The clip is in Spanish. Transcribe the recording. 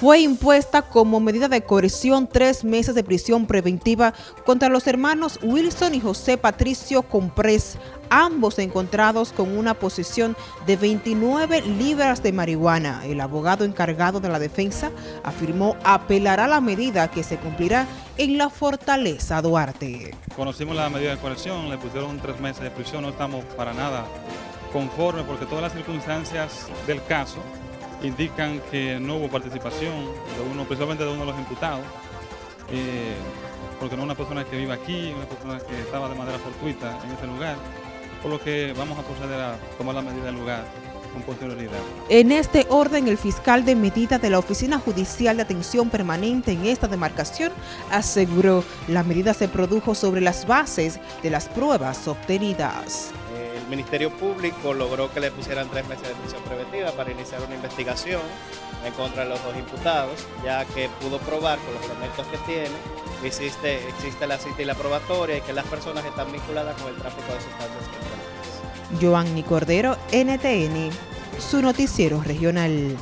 fue impuesta como medida de coerción tres meses de prisión preventiva contra los hermanos Wilson y José Patricio Comprés, ambos encontrados con una posesión de 29 libras de marihuana. El abogado encargado de la defensa afirmó apelará la medida que se cumplirá en la Fortaleza Duarte. Conocimos la medida de coerción, le pusieron tres meses de prisión, no estamos para nada conformes porque todas las circunstancias del caso indican que no hubo participación de uno, principalmente de uno de los imputados, eh, porque no una persona que vive aquí, una persona que estaba de manera fortuita en este lugar, por lo que vamos a proceder a tomar la medida del lugar con posterioridad. En este orden, el fiscal de medida de la Oficina Judicial de Atención Permanente en esta demarcación aseguró la medida se produjo sobre las bases de las pruebas obtenidas. El Ministerio Público logró que le pusieran tres meses de prisión preventiva para iniciar una investigación en contra de los dos imputados, ya que pudo probar con los elementos que tiene existe, existe la cita y la probatoria y que las personas están vinculadas con el tráfico de sustancias controladas. Joanny NTN, su noticiero regional.